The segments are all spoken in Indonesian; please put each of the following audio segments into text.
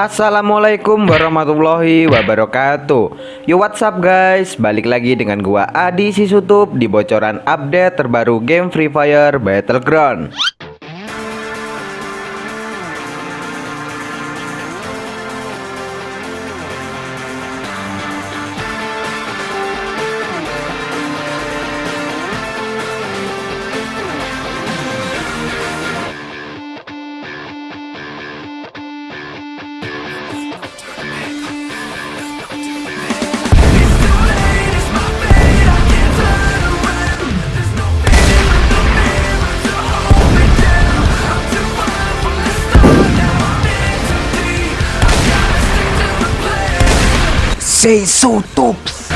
Assalamualaikum warahmatullahi wabarakatuh. Yo what's up guys? Balik lagi dengan gua Adi Sisutup Di bocoran update terbaru game Free Fire Battleground Say so tops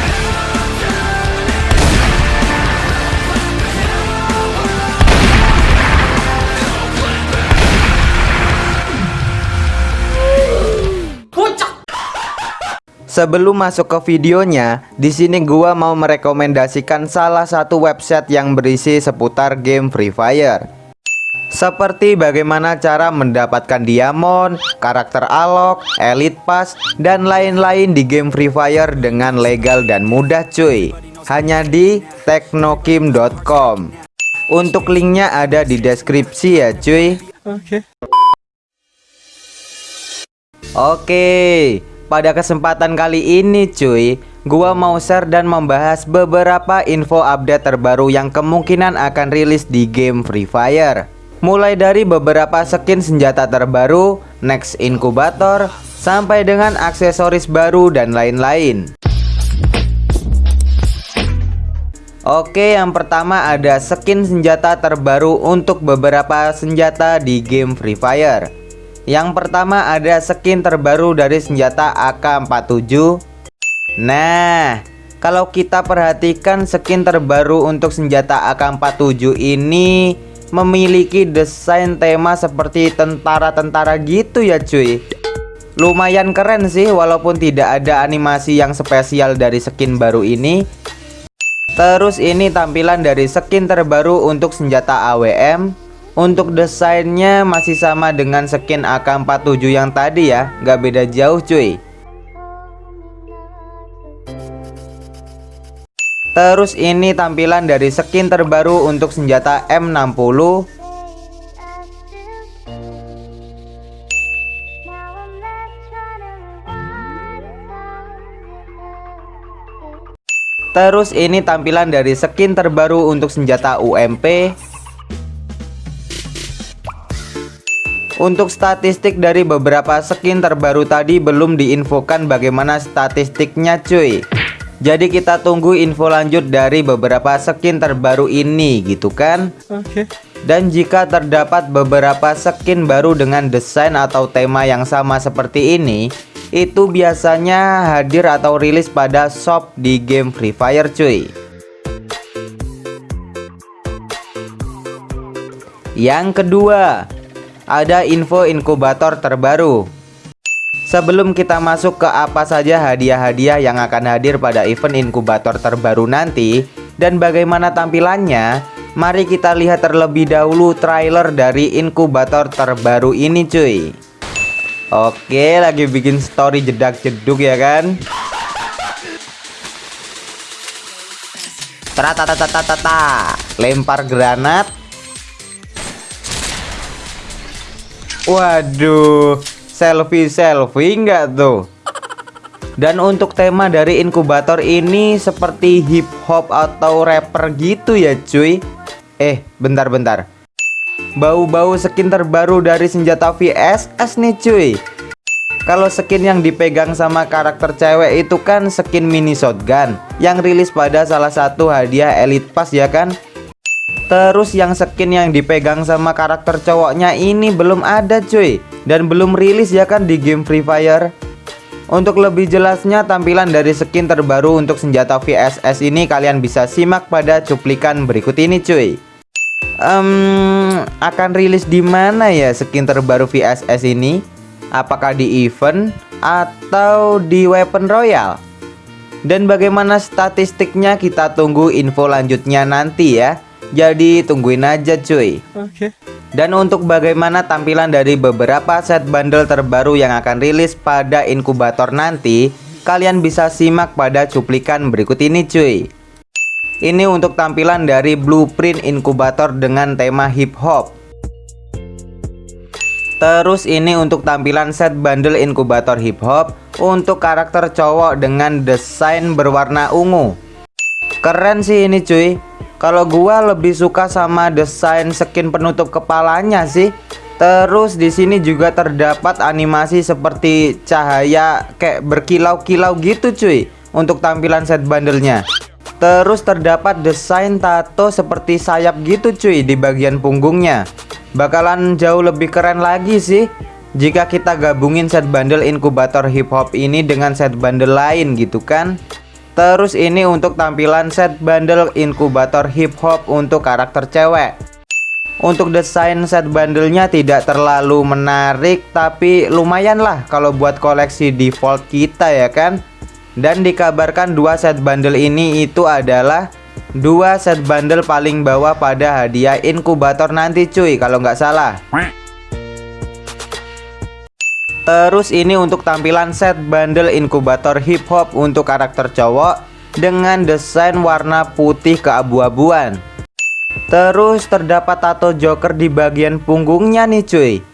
Sebelum masuk ke videonya, di sini gua mau merekomendasikan salah satu website yang berisi seputar game Free Fire. Seperti bagaimana cara mendapatkan diamond, karakter alok, elite pass, dan lain-lain di game Free Fire dengan legal dan mudah cuy. Hanya di teknokim.com. Untuk linknya ada di deskripsi ya cuy. Oke. Oke, pada kesempatan kali ini cuy, gua mau share dan membahas beberapa info update terbaru yang kemungkinan akan rilis di game Free Fire. Mulai dari beberapa skin senjata terbaru, next inkubator, sampai dengan aksesoris baru dan lain-lain. Oke, yang pertama ada skin senjata terbaru untuk beberapa senjata di game Free Fire. Yang pertama ada skin terbaru dari senjata AK-47. Nah, kalau kita perhatikan skin terbaru untuk senjata AK-47 ini memiliki desain tema seperti tentara-tentara gitu ya cuy. Lumayan keren sih walaupun tidak ada animasi yang spesial dari skin baru ini. Terus ini tampilan dari skin terbaru untuk senjata AWM Untuk desainnya masih sama dengan skin AK-47 yang tadi ya Gak beda jauh cuy Terus ini tampilan dari skin terbaru untuk senjata M60 Terus ini tampilan dari skin terbaru untuk senjata UMP Untuk statistik dari beberapa skin terbaru tadi belum diinfokan bagaimana statistiknya cuy jadi kita tunggu info lanjut dari beberapa skin terbaru ini gitu kan? Oke. Okay. Dan jika terdapat beberapa skin baru dengan desain atau tema yang sama seperti ini Itu biasanya hadir atau rilis pada shop di game Free Fire cuy. Yang kedua Ada info inkubator terbaru Sebelum kita masuk ke apa saja hadiah-hadiah yang akan hadir pada event inkubator terbaru nanti dan bagaimana tampilannya, mari kita lihat terlebih dahulu trailer dari inkubator terbaru ini cuy. Oke, lagi bikin story jedak-jeduk ya kan? Tata lempar granat. Waduh, selfie-selfie enggak tuh? Dan untuk tema dari inkubator ini seperti hip hop atau rapper gitu ya cuy. Eh bentar-bentar Bau-bau skin terbaru dari senjata VSS nih cuy. Kalau skin yang dipegang sama karakter cewek itu kan skin mini shotgun Yang rilis pada salah satu hadiah elite pass ya kan Terus yang skin yang dipegang sama karakter cowoknya ini belum ada cuy. Dan belum rilis ya kan di game Free Fire. Untuk lebih jelasnya tampilan dari skin terbaru untuk senjata VSS ini kalian bisa simak pada cuplikan berikut ini cuy. Um, akan rilis di mana ya skin terbaru VSS ini? Apakah di event atau di weapon royal? Dan bagaimana statistiknya? Kita tunggu info lanjutnya nanti ya jadi tungguin aja cuy. Oke. Okay. Dan untuk bagaimana tampilan dari beberapa set bundle terbaru yang akan rilis pada inkubator nanti Kalian bisa simak pada cuplikan berikut ini cuy. Ini untuk tampilan dari blueprint inkubator dengan tema hip hop Terus ini untuk tampilan set bundle inkubator hip hop Untuk karakter cowok dengan desain berwarna ungu. Keren sih ini cuy kalau gua lebih suka sama desain skin penutup kepalanya sih. Terus di sini juga terdapat animasi seperti cahaya kayak berkilau-kilau gitu cuy untuk tampilan set bandelnya. Terus terdapat desain tato seperti sayap gitu cuy di bagian punggungnya. Bakalan jauh lebih keren lagi sih jika kita gabungin set bundle inkubator hip hop ini dengan set bundle lain gitu kan. Terus ini untuk tampilan set bundle inkubator hip hop untuk karakter cewek. Untuk desain set bundlenya tidak terlalu menarik Tapi lumayan lah kalau buat koleksi default kita ya kan? Dan dikabarkan dua set bundle ini itu adalah Dua set bundle paling bawah pada hadiah inkubator nanti cuy kalau nggak salah Terus ini untuk tampilan set bundle inkubator hip hop untuk karakter cowok dengan desain warna putih keabu-abuan. Terus terdapat tato joker di bagian punggungnya nih cuy.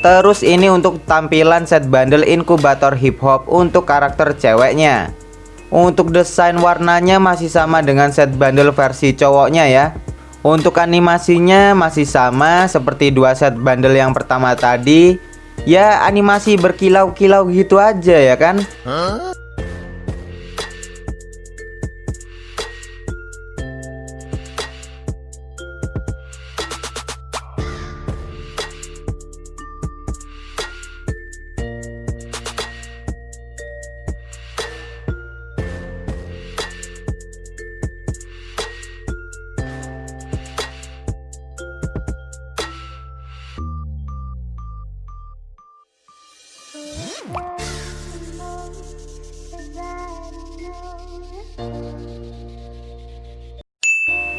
Terus ini untuk tampilan set bundle inkubator hip hop untuk karakter ceweknya. Untuk desain warnanya masih sama dengan set bundle versi cowoknya ya. Untuk animasinya masih sama seperti dua set bundle yang pertama tadi. Ya animasi berkilau-kilau gitu aja ya kan? Huh?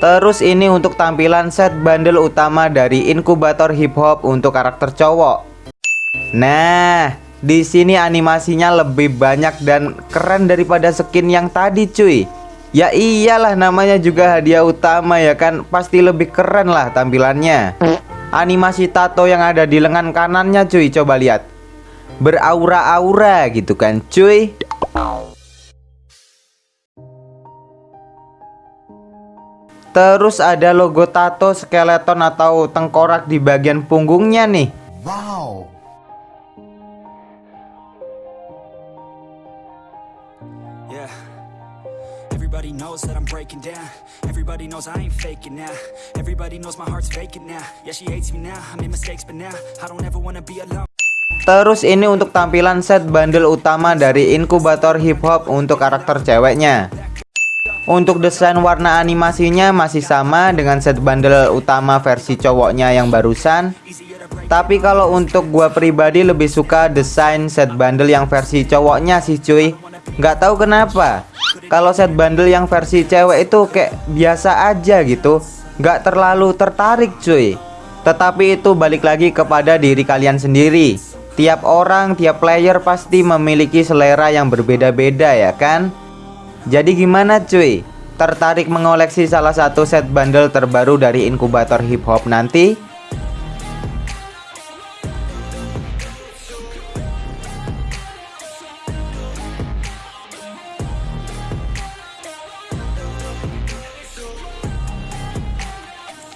Terus ini untuk tampilan set bundle utama dari inkubator hip hop untuk karakter cowok. Nah, di sini animasinya lebih banyak dan keren daripada skin yang tadi cuy. Ya iyalah namanya juga hadiah utama ya kan? Pasti lebih keren lah tampilannya. Animasi tato yang ada di lengan kanannya cuy. Coba lihat. Beraura-aura gitu kan cuy Terus ada logo tato skeleton atau tengkorak di bagian punggungnya nih. Wow. Everybody knows that I'm breaking down. Everybody knows I ain't faking now. Everybody knows my heart's vacant now. Yeah she hates me now, I made mistakes but now I don't ever wanna be alone. Terus ini untuk tampilan set bundle utama dari inkubator hip hop untuk karakter ceweknya untuk desain warna animasinya masih sama dengan set bundle utama versi cowoknya yang barusan. Tapi kalau untuk gua pribadi lebih suka desain set bundle yang versi cowoknya sih cuy. Nggak tahu kenapa. Kalau set bundle yang versi cewek itu kayak biasa aja gitu. Nggak terlalu tertarik cuy. Tetapi itu balik lagi kepada diri kalian sendiri. Tiap orang, tiap player pasti memiliki selera yang berbeda-beda ya kan jadi gimana cuy? Tertarik mengoleksi salah satu set bundle terbaru dari inkubator hip hop nanti?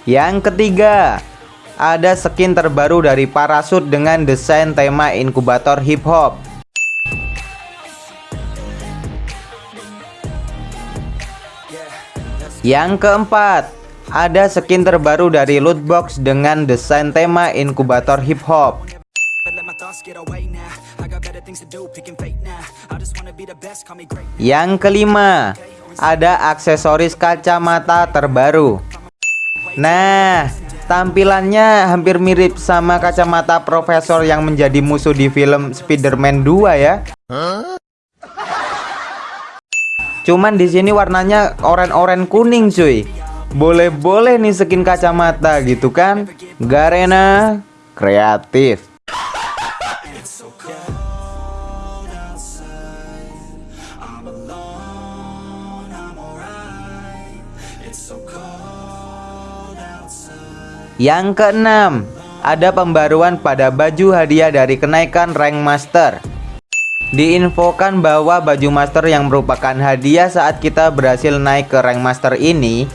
Yang ketiga, ada skin terbaru dari Parasut dengan desain tema inkubator hip hop. Yang keempat, ada skin terbaru dari Lootbox dengan desain tema inkubator hip hop. Yang kelima, ada aksesoris kacamata terbaru. Nah, tampilannya hampir mirip sama kacamata profesor yang menjadi musuh di film Spider-Man 2 ya. Cuman di sini warnanya oranye-oranye kuning cuy. Boleh-boleh nih skin kacamata gitu kan. Garena kreatif. Yang keenam, ada pembaruan pada baju hadiah dari kenaikan rank master. Diinfokan bahwa baju master yang merupakan hadiah saat kita berhasil naik ke rank master ini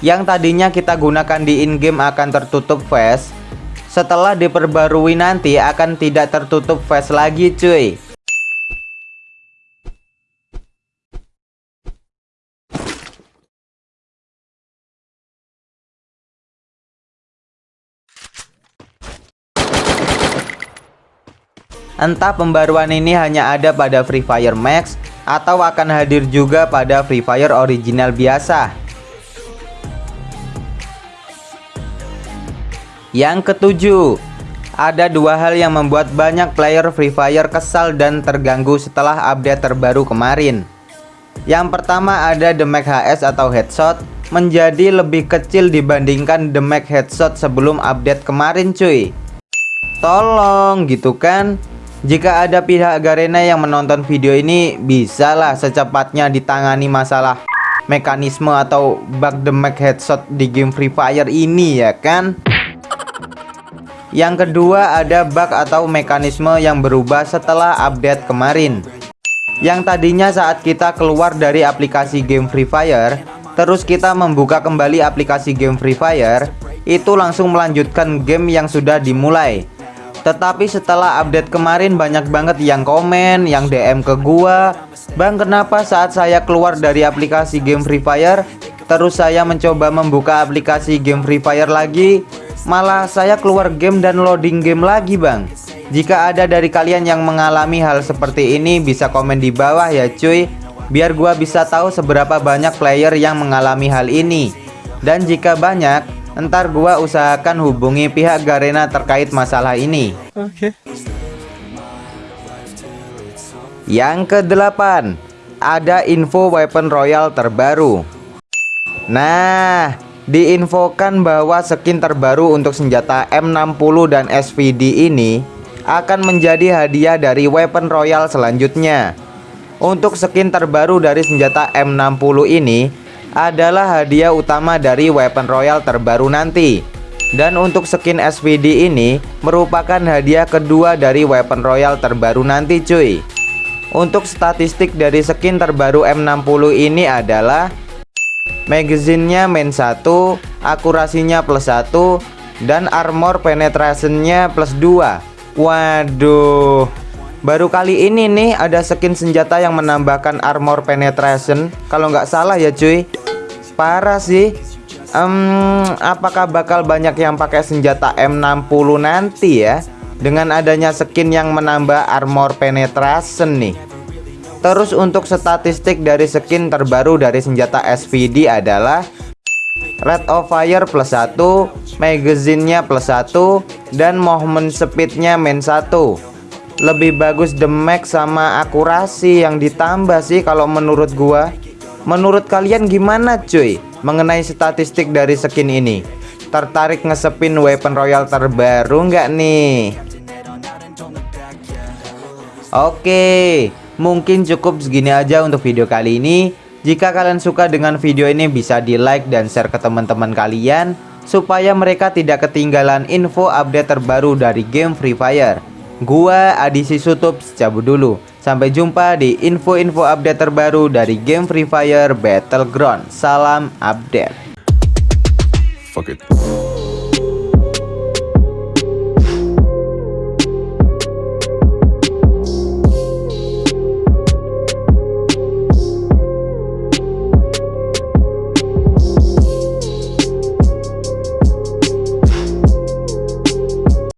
yang tadinya kita gunakan di in-game akan tertutup face setelah diperbarui nanti akan tidak tertutup face lagi cuy Entah pembaruan ini hanya ada pada Free Fire Max atau akan hadir juga pada Free Fire original biasa. Yang ketujuh, ada dua hal yang membuat banyak player Free Fire kesal dan terganggu setelah update terbaru kemarin. Yang pertama ada damage HS atau headshot menjadi lebih kecil dibandingkan damage headshot sebelum update kemarin cuy. Tolong gitu kan jika ada pihak Garena yang menonton video ini, bisalah secepatnya ditangani masalah mekanisme atau bug damage headshot di game Free Fire ini ya kan? Yang kedua ada bug atau mekanisme yang berubah setelah update kemarin. Yang tadinya saat kita keluar dari aplikasi game Free Fire, terus kita membuka kembali aplikasi game Free Fire, itu langsung melanjutkan game yang sudah dimulai. Tetapi setelah update kemarin banyak banget yang komen, yang DM ke gua. Bang kenapa saat saya keluar dari aplikasi game Free Fire Terus saya mencoba membuka aplikasi game Free Fire lagi? Malah saya keluar game dan loading game lagi bang. Jika ada dari kalian yang mengalami hal seperti ini bisa komen di bawah ya cuy. Biar gua bisa tahu seberapa banyak player yang mengalami hal ini. Dan jika banyak Ntar gua usahakan hubungi pihak Garena terkait masalah ini. Oke. Okay. Yang kedelapan, ada info weapon royal terbaru. Nah, diinfokan bahwa skin terbaru untuk senjata M60 dan SVD ini akan menjadi hadiah dari weapon royal selanjutnya. Untuk skin terbaru dari senjata M60 ini adalah hadiah utama dari weapon royal terbaru nanti. Dan untuk skin SVD ini merupakan hadiah kedua dari weapon royal terbaru nanti cuy. Untuk statistik dari skin terbaru M60 ini adalah Magazinnya main 1 Akurasinya plus 1 Dan armor penetrationnya plus 2 Waduh. Baru kali ini nih ada skin senjata yang menambahkan armor penetration. Kalau nggak salah ya cuy parah sih. Um, apakah bakal banyak yang pakai senjata M60 nanti ya? Dengan adanya skin yang menambah armor penetration nih. Terus untuk statistik dari skin terbaru dari senjata SVD adalah Red of Fire plus 1 Magazinnya plus 1 Dan movement speednya main 1 Lebih bagus damage sama akurasi yang ditambah sih kalau menurut gua Menurut kalian gimana cuy mengenai statistik dari skin ini? Tertarik ngesepin weapon royal terbaru nggak nih? Oke, mungkin cukup segini aja untuk video kali ini. Jika kalian suka dengan video ini bisa di like dan share ke teman-teman kalian supaya mereka tidak ketinggalan info update terbaru dari game Free Fire. Gua Adisi Sutup cabut dulu. Sampai jumpa di info-info update terbaru dari game Free Fire Battleground. Salam update. fuck it.